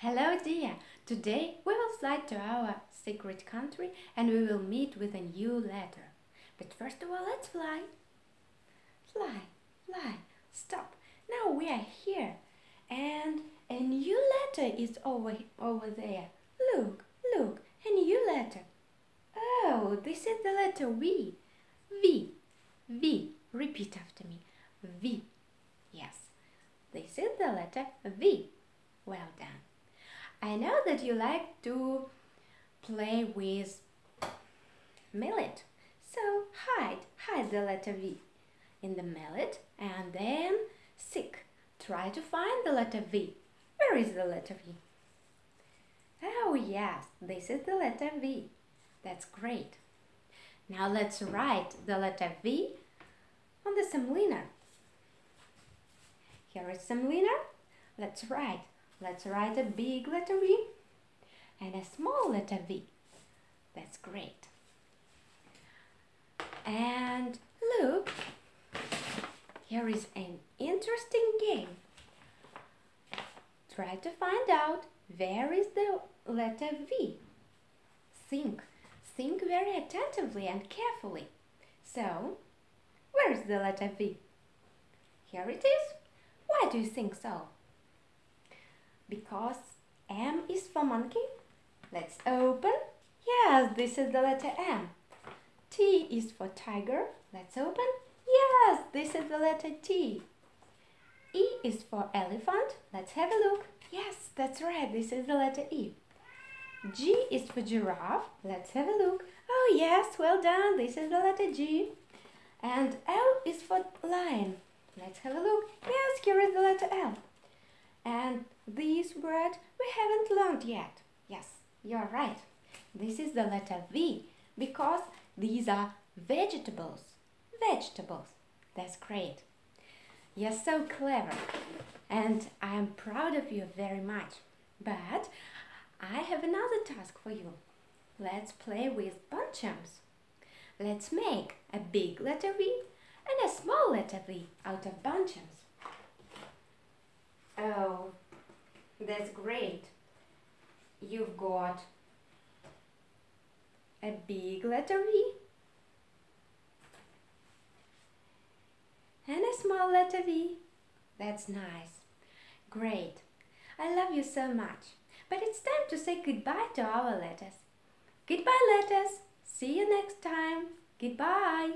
Hello dear! Today we will fly to our secret country and we will meet with a new letter. But first of all, let's fly. Fly, fly, stop. Now we are here and a new letter is over, over there. Look, look, a new letter. Oh, this is the letter V. V, V. Repeat after me. V. Yes, this is the letter V. Well done. I know that you like to play with mallet. So hide, hide the letter V in the mallet and then seek. Try to find the letter V. Where is the letter V? Oh yes, this is the letter V. That's great. Now let's write the letter V on the semolina. Here is semolina. Let's write Let's write a big letter V and a small letter V. That's great. And look, here is an interesting game. Try to find out where is the letter V. Think, think very attentively and carefully. So, where is the letter V? Here it is. Why do you think so? Because M is for monkey. Let's open. Yes, this is the letter M. T is for tiger. Let's open. Yes, this is the letter T. E is for elephant. Let's have a look. Yes, that's right. This is the letter E. G is for giraffe. Let's have a look. Oh, yes, well done. This is the letter G. And L is for lion. Let's have a look. Yes, here is the letter L. And this word we haven't learned yet. Yes, you're right. This is the letter V because these are vegetables. Vegetables. That's great. You're so clever and I am proud of you very much. But I have another task for you. Let's play with bunchems. Let's make a big letter V and a small letter V out of bunchems. Oh, that's great. You've got a big letter V and a small letter V. That's nice. Great. I love you so much. But it's time to say goodbye to our letters. Goodbye, letters. See you next time. Goodbye.